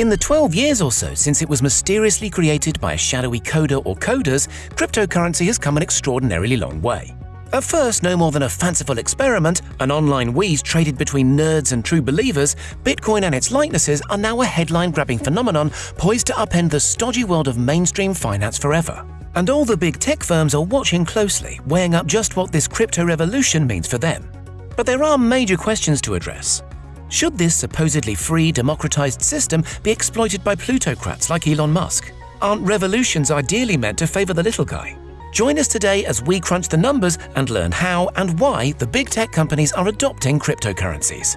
In the 12 years or so since it was mysteriously created by a shadowy coder or coders, cryptocurrency has come an extraordinarily long way. At first, no more than a fanciful experiment, an online wheeze traded between nerds and true believers, Bitcoin and its likenesses are now a headline grabbing phenomenon poised to upend the stodgy world of mainstream finance forever. And all the big tech firms are watching closely, weighing up just what this crypto revolution means for them. But there are major questions to address. Should this supposedly free, democratized system be exploited by plutocrats like Elon Musk? Aren't revolutions ideally meant to favor the little guy? Join us today as we crunch the numbers and learn how and why the big tech companies are adopting cryptocurrencies.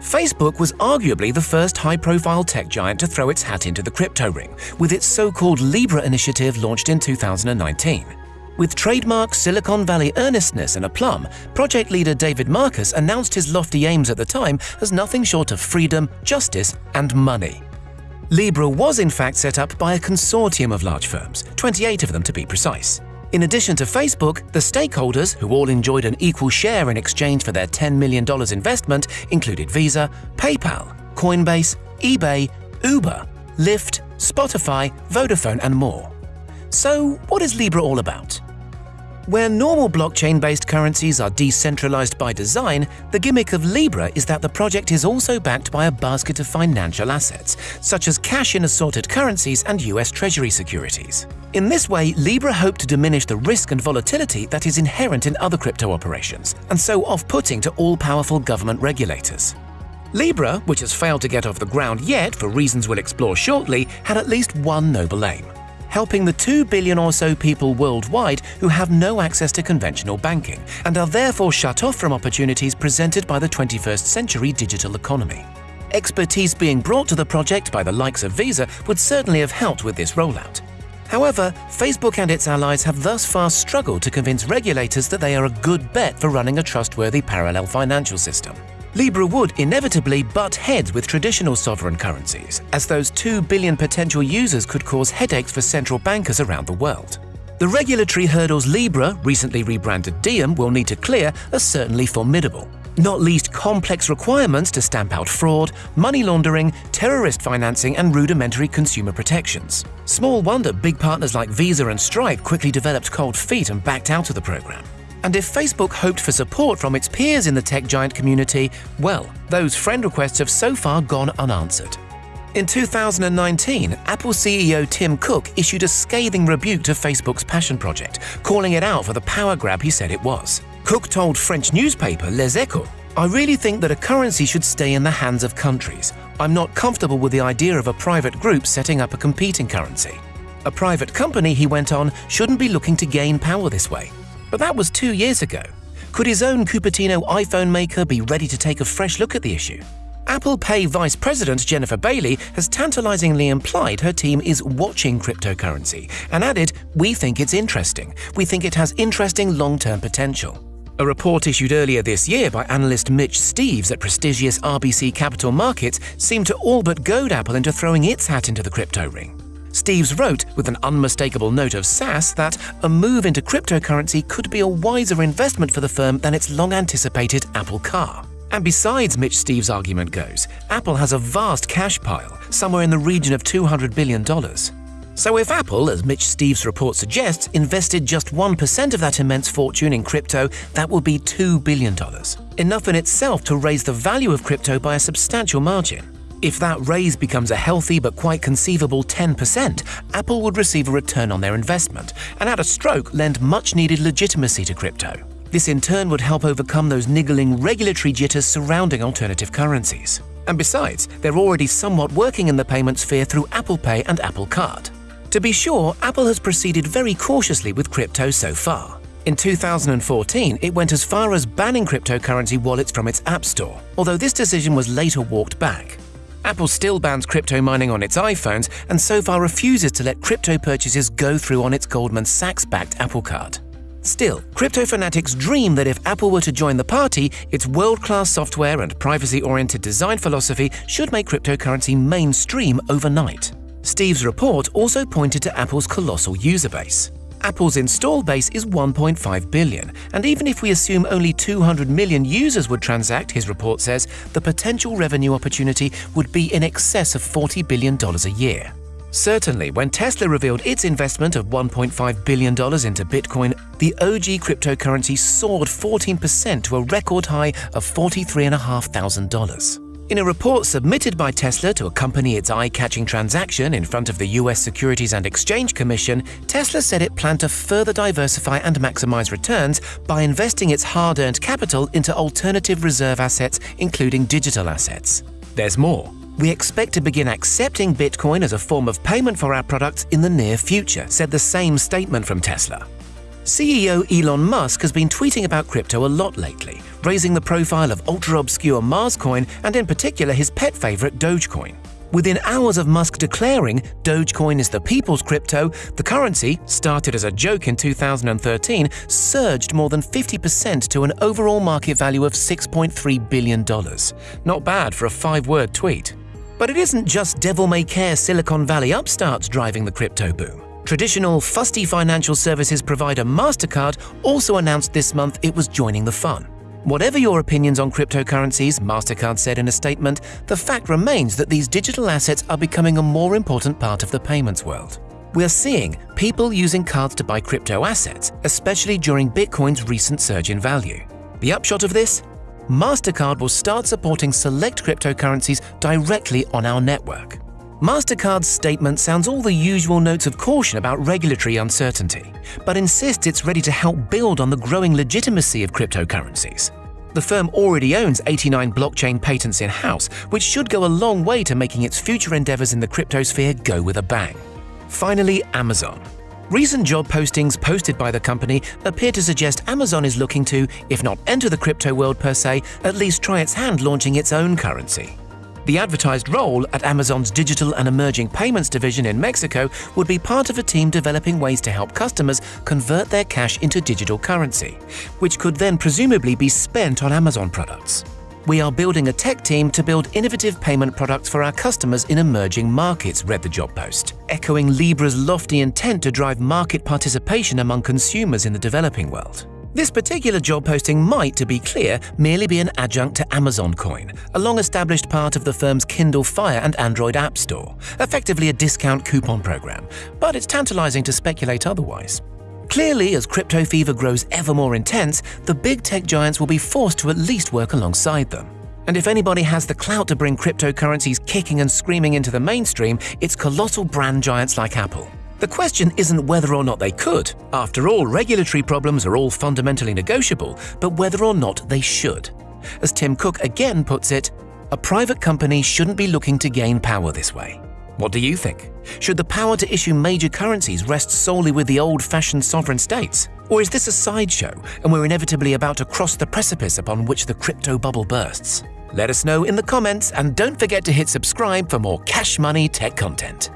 Facebook was arguably the first high profile tech giant to throw its hat into the crypto ring, with its so called Libra initiative launched in 2019. With trademark Silicon Valley earnestness and aplomb, project leader David Marcus announced his lofty aims at the time as nothing short of freedom, justice, and money. Libra was in fact set up by a consortium of large firms, 28 of them to be precise. In addition to Facebook, the stakeholders, who all enjoyed an equal share in exchange for their $10 million investment, included Visa, PayPal, Coinbase, eBay, Uber, Lyft, Spotify, Vodafone, and more. So, what is Libra all about? Where normal blockchain-based currencies are decentralized by design, the gimmick of Libra is that the project is also backed by a basket of financial assets, such as cash in assorted currencies and US Treasury securities. In this way, Libra hoped to diminish the risk and volatility that is inherent in other crypto operations, and so off-putting to all-powerful government regulators. Libra, which has failed to get off the ground yet for reasons we'll explore shortly, had at least one noble aim helping the 2 billion or so people worldwide who have no access to conventional banking and are therefore shut off from opportunities presented by the 21st century digital economy. Expertise being brought to the project by the likes of Visa would certainly have helped with this rollout. However, Facebook and its allies have thus far struggled to convince regulators that they are a good bet for running a trustworthy parallel financial system. Libra would inevitably butt heads with traditional sovereign currencies, as those 2 billion potential users could cause headaches for central bankers around the world. The regulatory hurdles Libra, recently rebranded Diem, will need to clear are certainly formidable. Not least complex requirements to stamp out fraud, money laundering, terrorist financing, and rudimentary consumer protections. Small wonder big partners like Visa and Stripe quickly developed cold feet and backed out of the program. And if Facebook hoped for support from its peers in the tech giant community, well, those friend requests have so far gone unanswered. In 2019, Apple CEO Tim Cook issued a scathing rebuke to Facebook's passion project, calling it out for the power grab he said it was. Cook told French newspaper Les Echos, I really think that a currency should stay in the hands of countries. I'm not comfortable with the idea of a private group setting up a competing currency. A private company, he went on, shouldn't be looking to gain power this way. But that was two years ago. Could his own Cupertino iPhone maker be ready to take a fresh look at the issue? Apple Pay Vice President Jennifer Bailey has tantalizingly implied her team is watching cryptocurrency and added, We think it's interesting. We think it has interesting long term potential. A report issued earlier this year by analyst Mitch Steves at prestigious RBC Capital Markets seemed to all but goad Apple into throwing its hat into the crypto ring. Steves wrote, with an unmistakable note of sass, that a move into cryptocurrency could be a wiser investment for the firm than its long anticipated Apple car. And besides, Mitch Steves' argument goes, Apple has a vast cash pile, somewhere in the region of $200 billion. So if Apple, as Mitch Steves' report suggests, invested just 1% of that immense fortune in crypto, that would be $2 billion. Enough in itself to raise the value of crypto by a substantial margin. If that raise becomes a healthy but quite conceivable 10%, Apple would receive a return on their investment, and at a stroke lend much needed legitimacy to crypto. This in turn would help overcome those niggling regulatory jitters surrounding alternative currencies. And besides, they're already somewhat working in the payment sphere through Apple Pay and Apple Card. To be sure, Apple has proceeded very cautiously with crypto so far. In 2014, it went as far as banning cryptocurrency wallets from its App Store, although this decision was later walked back. Apple still bans crypto mining on its iPhones and so far refuses to let crypto purchases go through on its Goldman Sachs backed Apple Card. Still, crypto fanatics dream that if Apple were to join the party, its world class software and privacy oriented design philosophy should make cryptocurrency mainstream overnight. Steves' report also pointed to Apple's colossal user base. Apple's install base is 1.5 billion, and even if we assume only 200 million users would transact, his report says, the potential revenue opportunity would be in excess of $40 billion a year. Certainly, when Tesla revealed its investment of $1.5 billion into Bitcoin, the OG cryptocurrency soared 14% to a record high of $43,500. In a report submitted by Tesla to accompany its eye-catching transaction in front of the US Securities and Exchange Commission, Tesla said it planned to further diversify and maximize returns by investing its hard-earned capital into alternative reserve assets, including digital assets. There's more. We expect to begin accepting Bitcoin as a form of payment for our products in the near future, said the same statement from Tesla. CEO Elon Musk has been tweeting about crypto a lot lately, raising the profile of ultra-obscure Marscoin and in particular his pet favorite Dogecoin. Within hours of Musk declaring Dogecoin is the people's crypto, the currency, started as a joke in 2013, surged more than 50% to an overall market value of $6.3 billion. Not bad for a five-word tweet. But it isn't just devil-may-care Silicon Valley upstarts driving the crypto boom. Traditional fusty financial services provider MasterCard also announced this month it was joining the fun. Whatever your opinions on cryptocurrencies, MasterCard said in a statement, the fact remains that these digital assets are becoming a more important part of the payments world. We're seeing people using cards to buy crypto assets, especially during Bitcoin's recent surge in value. The upshot of this? MasterCard will start supporting select cryptocurrencies directly on our network. MasterCard's statement sounds all the usual notes of caution about regulatory uncertainty, but insists it's ready to help build on the growing legitimacy of cryptocurrencies. The firm already owns 89 blockchain patents in-house, which should go a long way to making its future endeavors in the cryptosphere go with a bang. Finally, Amazon. Recent job postings posted by the company appear to suggest Amazon is looking to, if not enter the crypto world per se, at least try its hand launching its own currency. The advertised role at Amazon's Digital and Emerging Payments division in Mexico would be part of a team developing ways to help customers convert their cash into digital currency, which could then presumably be spent on Amazon products. We are building a tech team to build innovative payment products for our customers in emerging markets, read the job post, echoing Libra's lofty intent to drive market participation among consumers in the developing world. This particular job posting might, to be clear, merely be an adjunct to Amazon Coin, a long-established part of the firm's Kindle Fire and Android App Store, effectively a discount coupon program, but it's tantalizing to speculate otherwise. Clearly, as crypto fever grows ever more intense, the big tech giants will be forced to at least work alongside them. And if anybody has the clout to bring cryptocurrencies kicking and screaming into the mainstream, it's colossal brand giants like Apple. The question isn't whether or not they could. After all, regulatory problems are all fundamentally negotiable, but whether or not they should. As Tim Cook again puts it, a private company shouldn't be looking to gain power this way. What do you think? Should the power to issue major currencies rest solely with the old-fashioned sovereign states? Or is this a sideshow, and we're inevitably about to cross the precipice upon which the crypto bubble bursts? Let us know in the comments, and don't forget to hit subscribe for more cash money tech content.